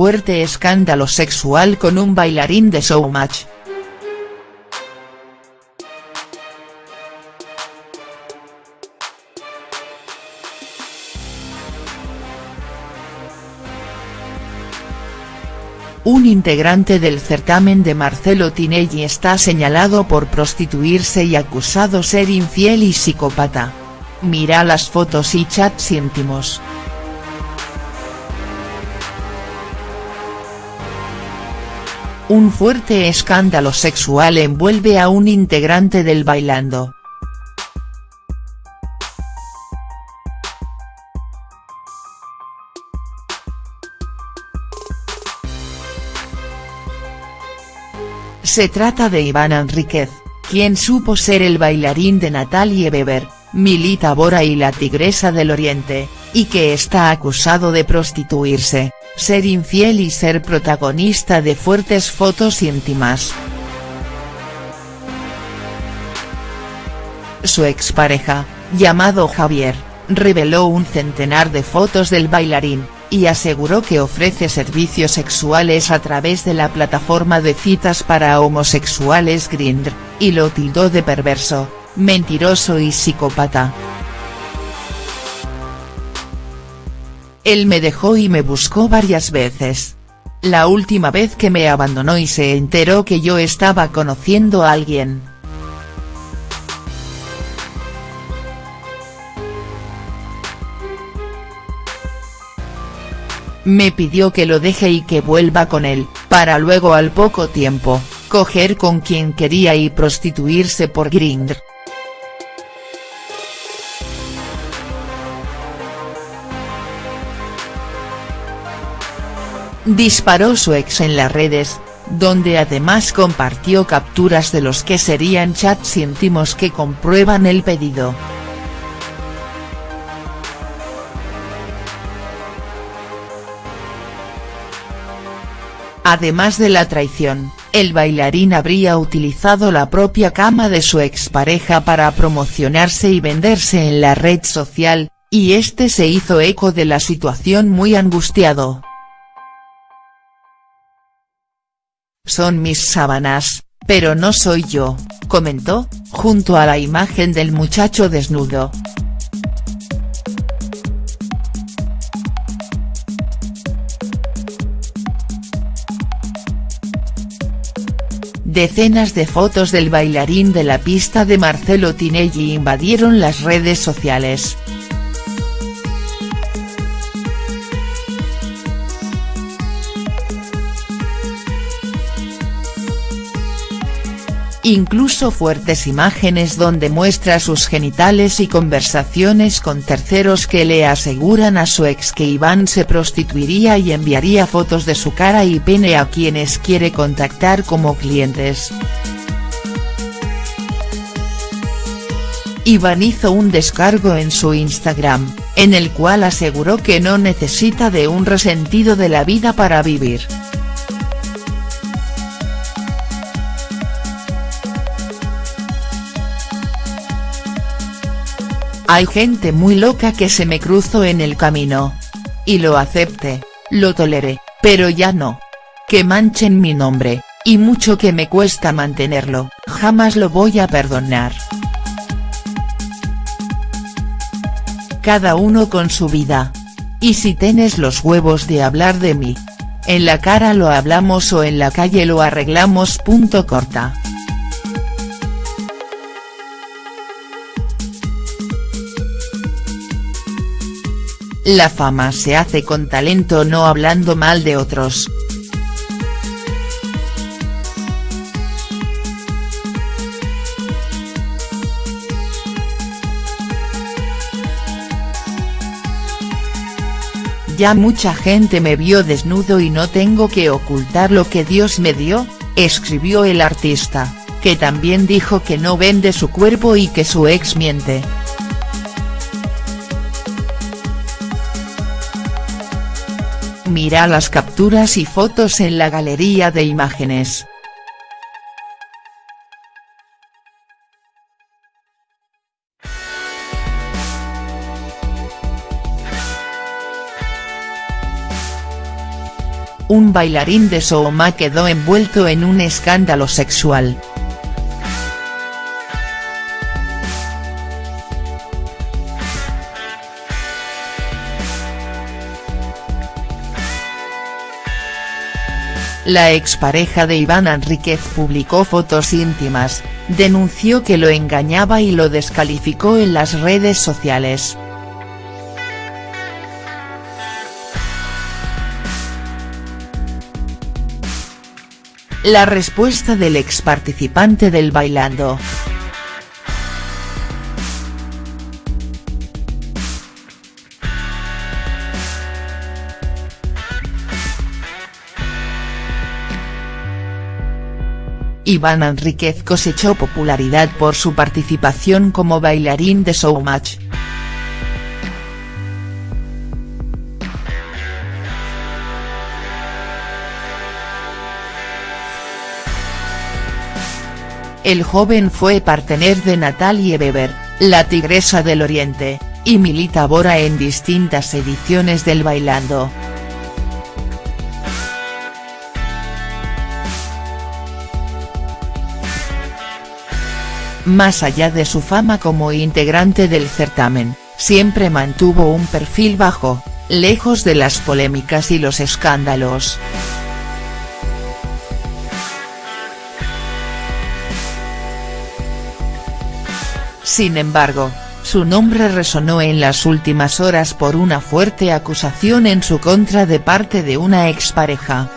fuerte escándalo sexual con un bailarín de Showmatch. Un integrante del certamen de Marcelo Tinelli está señalado por prostituirse y acusado ser infiel y psicópata. Mira las fotos y chats íntimos. Un fuerte escándalo sexual envuelve a un integrante del Bailando. Se trata de Iván Enríquez, quien supo ser el bailarín de Natalie Weber, Milita Bora y la Tigresa del Oriente, y que está acusado de prostituirse, ser infiel y ser protagonista de fuertes fotos íntimas. Su expareja, llamado Javier, reveló un centenar de fotos del bailarín, y aseguró que ofrece servicios sexuales a través de la plataforma de citas para homosexuales Grindr, y lo tildó de perverso, mentiroso y psicópata. Él me dejó y me buscó varias veces. La última vez que me abandonó y se enteró que yo estaba conociendo a alguien. Me pidió que lo deje y que vuelva con él, para luego al poco tiempo, coger con quien quería y prostituirse por Grindr. Disparó su ex en las redes, donde además compartió capturas de los que serían chats íntimos que comprueban el pedido. Además de la traición, el bailarín habría utilizado la propia cama de su expareja para promocionarse y venderse en la red social, y este se hizo eco de la situación muy angustiado. Son mis sábanas, pero no soy yo, comentó, junto a la imagen del muchacho desnudo. Decenas de fotos del bailarín de la pista de Marcelo Tinelli invadieron las redes sociales. Incluso fuertes imágenes donde muestra sus genitales y conversaciones con terceros que le aseguran a su ex que Iván se prostituiría y enviaría fotos de su cara y pene a quienes quiere contactar como clientes. Iván hizo un descargo en su Instagram, en el cual aseguró que no necesita de un resentido de la vida para vivir. Hay gente muy loca que se me cruzó en el camino. Y lo acepte, lo toleré, pero ya no. Que manchen mi nombre, y mucho que me cuesta mantenerlo, jamás lo voy a perdonar. Cada uno con su vida. Y si tienes los huevos de hablar de mí. En la cara lo hablamos o en la calle lo arreglamos. Punto corta. La fama se hace con talento no hablando mal de otros. Ya mucha gente me vio desnudo y no tengo que ocultar lo que Dios me dio, escribió el artista, que también dijo que no vende su cuerpo y que su ex miente. Mira las capturas y fotos en la galería de imágenes. un bailarín de Sooma quedó envuelto en un escándalo sexual. La expareja de Iván Enríquez publicó fotos íntimas, denunció que lo engañaba y lo descalificó en las redes sociales. La respuesta del ex participante del Bailando. Iván Enríquez cosechó popularidad por su participación como bailarín de Showmatch. El joven fue partener de Natalie Weber, la tigresa del Oriente, y milita ahora en distintas ediciones del Bailando. Más allá de su fama como integrante del certamen, siempre mantuvo un perfil bajo, lejos de las polémicas y los escándalos. Sin embargo, su nombre resonó en las últimas horas por una fuerte acusación en su contra de parte de una expareja.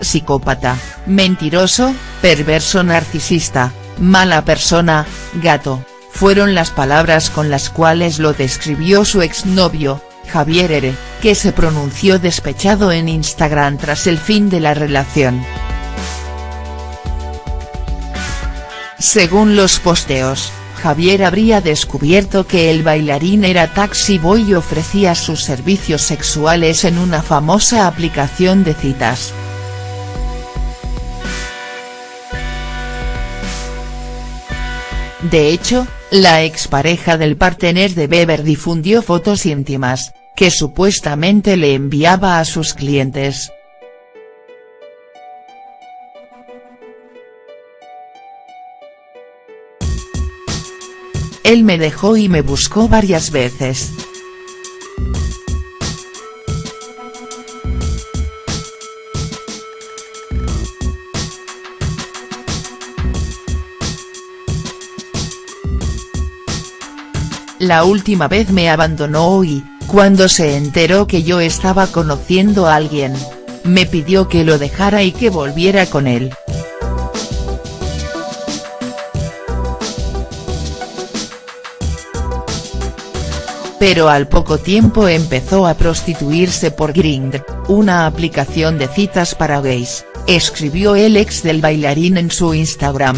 Psicópata, mentiroso, perverso narcisista, mala persona, gato, fueron las palabras con las cuales lo describió su exnovio, Javier Ere, que se pronunció despechado en Instagram tras el fin de la relación. Según los posteos, Javier habría descubierto que el bailarín era taxi boy y ofrecía sus servicios sexuales en una famosa aplicación de citas. De hecho, la expareja del partener de Weber difundió fotos íntimas, que supuestamente le enviaba a sus clientes. Él me dejó y me buscó varias veces. La última vez me abandonó y, cuando se enteró que yo estaba conociendo a alguien, me pidió que lo dejara y que volviera con él. Pero al poco tiempo empezó a prostituirse por Grindr, una aplicación de citas para gays, escribió el ex del bailarín en su Instagram.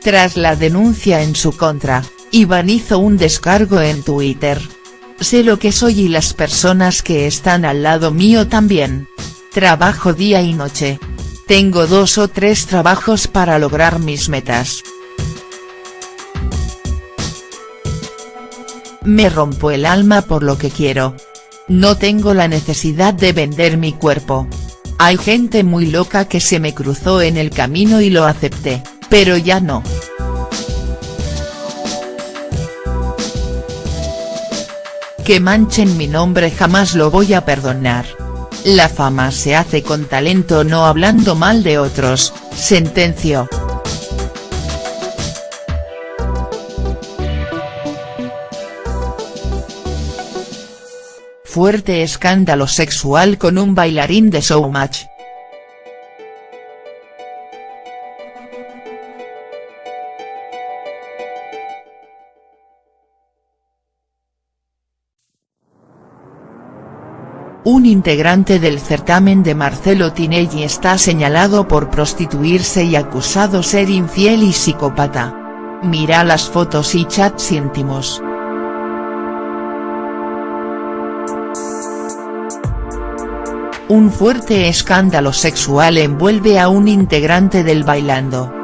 Tras la denuncia en su contra, Iván hizo un descargo en Twitter. Sé lo que soy y las personas que están al lado mío también. Trabajo día y noche. Tengo dos o tres trabajos para lograr mis metas. Me rompo el alma por lo que quiero. No tengo la necesidad de vender mi cuerpo. Hay gente muy loca que se me cruzó en el camino y lo acepté pero ya no. Que manchen mi nombre jamás lo voy a perdonar. La fama se hace con talento no hablando mal de otros, sentenció. Fuerte escándalo sexual con un bailarín de showmatch. Un integrante del certamen de Marcelo Tinelli está señalado por prostituirse y acusado ser infiel y psicópata. Mira las fotos y chats íntimos. Un fuerte escándalo sexual envuelve a un integrante del Bailando.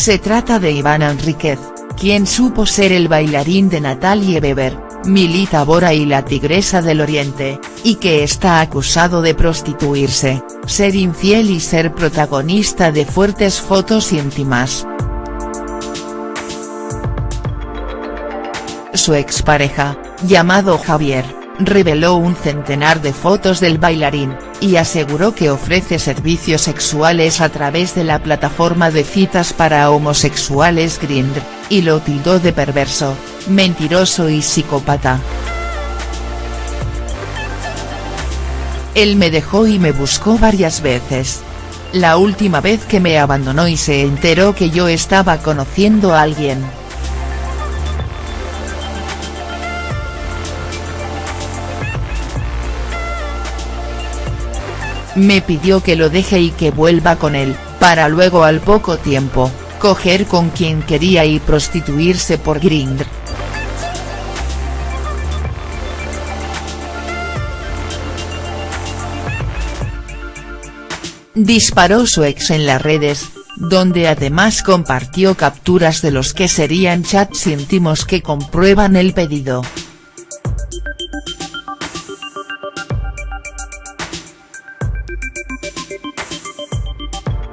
Se trata de Iván Enríquez, quien supo ser el bailarín de Natalie Weber, Milita Bora y la Tigresa del Oriente, y que está acusado de prostituirse, ser infiel y ser protagonista de fuertes fotos íntimas. Su expareja, llamado Javier, reveló un centenar de fotos del bailarín, y aseguró que ofrece servicios sexuales a través de la plataforma de citas para homosexuales Grindr, y lo tildó de perverso, mentiroso y psicópata. Él me dejó y me buscó varias veces. La última vez que me abandonó y se enteró que yo estaba conociendo a alguien. Me pidió que lo deje y que vuelva con él, para luego al poco tiempo, coger con quien quería y prostituirse por Grindr. Disparó su ex en las redes, donde además compartió capturas de los que serían chats íntimos que comprueban el pedido.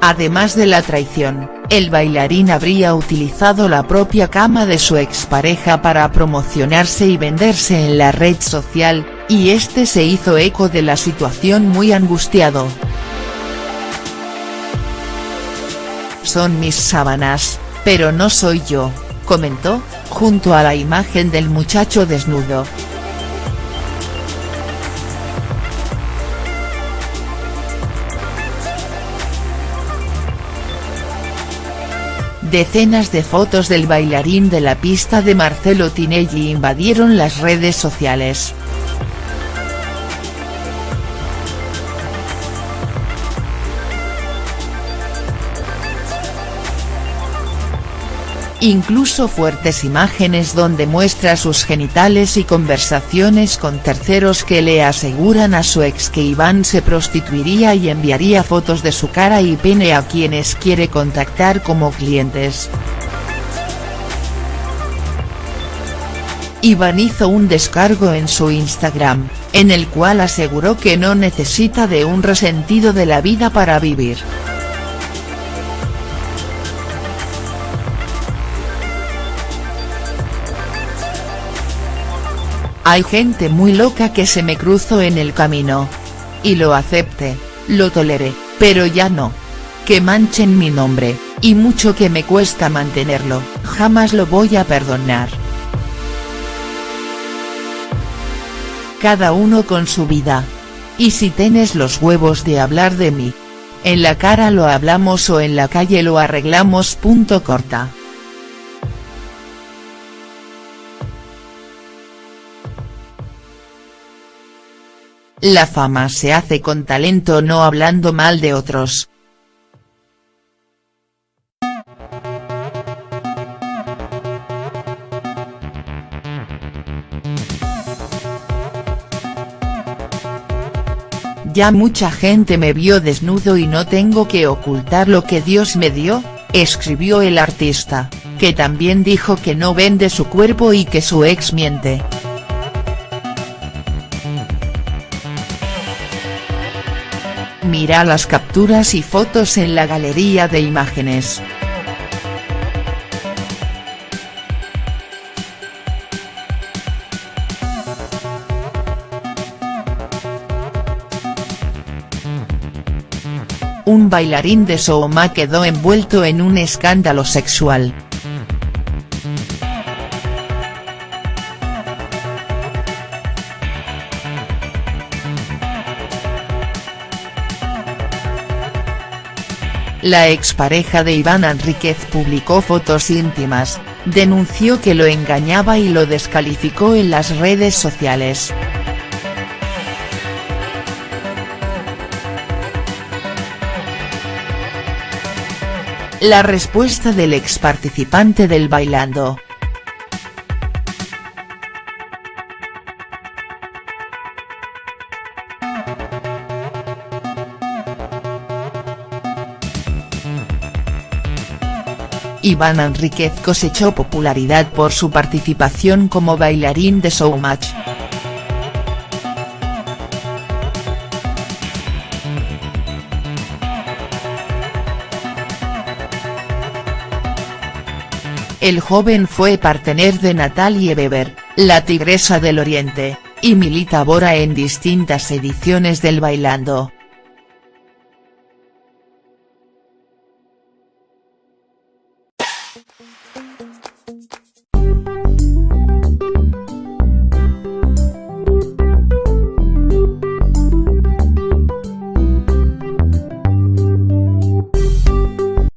Además de la traición, el bailarín habría utilizado la propia cama de su expareja para promocionarse y venderse en la red social, y este se hizo eco de la situación muy angustiado. Son mis sábanas, pero no soy yo, comentó, junto a la imagen del muchacho desnudo. Decenas de fotos del bailarín de la pista de Marcelo Tinelli invadieron las redes sociales. Incluso fuertes imágenes donde muestra sus genitales y conversaciones con terceros que le aseguran a su ex que Iván se prostituiría y enviaría fotos de su cara y pene a quienes quiere contactar como clientes. Iván hizo un descargo en su Instagram, en el cual aseguró que no necesita de un resentido de la vida para vivir. Hay gente muy loca que se me cruzó en el camino. Y lo acepte, lo toleré, pero ya no. Que manchen mi nombre, y mucho que me cuesta mantenerlo, jamás lo voy a perdonar. Cada uno con su vida. Y si tienes los huevos de hablar de mí. En la cara lo hablamos o en la calle lo arreglamos. Punto corta. La fama se hace con talento no hablando mal de otros. Ya mucha gente me vio desnudo y no tengo que ocultar lo que Dios me dio, escribió el artista, que también dijo que no vende su cuerpo y que su ex miente. Mira las capturas y fotos en la galería de imágenes. Un bailarín de Sooma quedó envuelto en un escándalo sexual. La expareja de Iván Enríquez publicó fotos íntimas, denunció que lo engañaba y lo descalificó en las redes sociales. La respuesta del ex participante del Bailando. Iván Enríquez cosechó popularidad por su participación como bailarín de Showmatch. El joven fue partener de Natalie Weber, la Tigresa del Oriente, y milita ahora en distintas ediciones del Bailando.